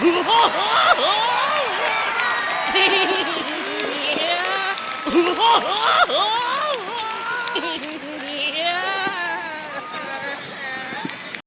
Oh!